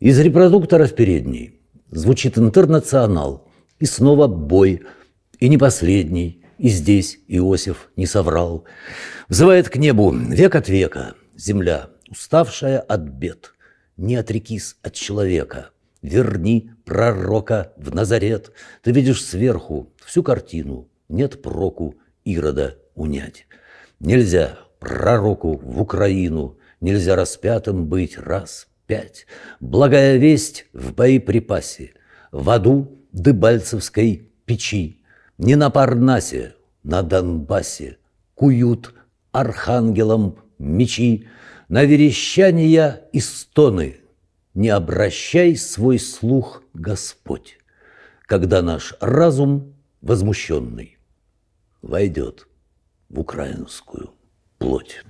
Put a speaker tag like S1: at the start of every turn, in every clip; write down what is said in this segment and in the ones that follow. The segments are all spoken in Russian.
S1: Из репродуктора в передней звучит интернационал, и снова бой, и не последний, и здесь Иосиф не соврал. Взывает к небу. Век от века. Земля, уставшая от бед. Не отрекись от человека, верни пророка в Назарет. Ты видишь сверху всю картину, нет проку Ирода унять. Нельзя пророку в Украину, нельзя распятым быть. Раз пять. Благая весть в боеприпасе, в аду Дыбальцевской печи, не на Парнасе, на Донбассе куют архангелам мечи, на верещания и стоны не обращай свой слух, Господь, когда наш разум возмущенный войдет в украинскую плоть.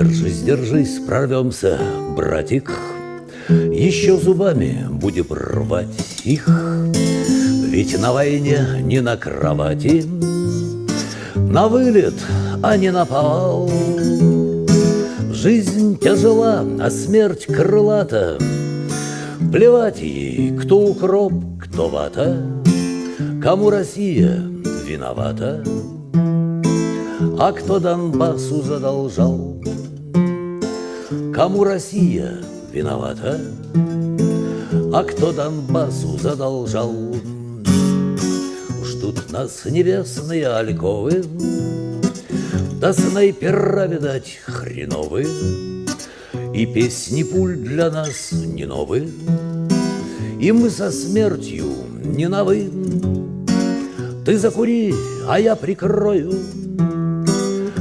S1: Держись, держись, прорвемся, братик, Еще зубами будем рвать их, Ведь на войне не на кровати, На вылет, а не на повал. Жизнь тяжела, а смерть крылата, Плевать ей, кто укроп, кто вата, Кому Россия виновата, А кто Донбассу задолжал? Кому Россия виновата, А кто Донбассу задолжал? Ждут нас небесные альковы, Да снайпера, видать, хреновы, И песни пуль для нас не новые, И мы со смертью не новы. Ты закури, а я прикрою.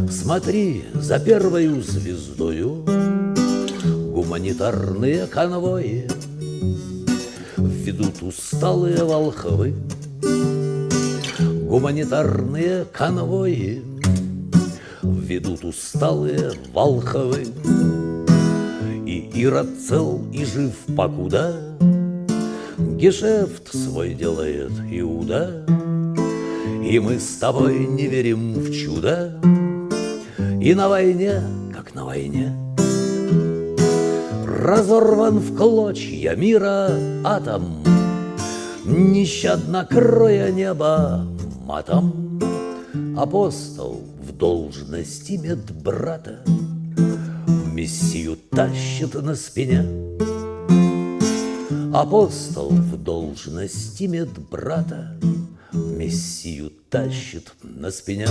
S1: Смотри за первою звездою Гуманитарные конвои. Ведут усталые волхвы. Гуманитарные конвои. Ведут усталые волхвы. И Ирод цел и жив покуда. Гешефт свой делает Иуда. И мы с тобой не верим в чудо. И на войне, как на войне Разорван в клочья мира атом. Нещадно кроя небо матом. Апостол в должности медбрата. Мессию тащит на спине. Апостол в должности медбрата. Мессию тащит на спине.